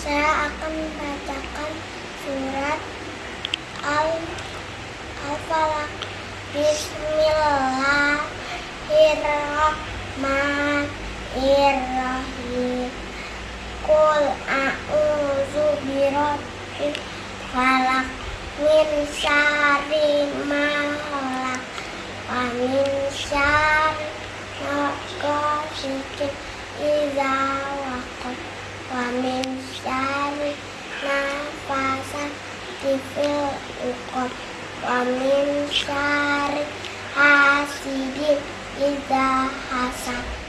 Saya akan membacakan surat Al Al-Falaq. Bismillahirrahmanirrahim. Qul a'udzu birabbil falaq min syarri ma khalaq wa min syarri ma idza fil 'uqad wa min syarri hasidin idza hasad